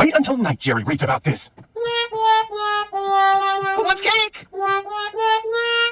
Wait until night Jerry reads about this. Who wants cake?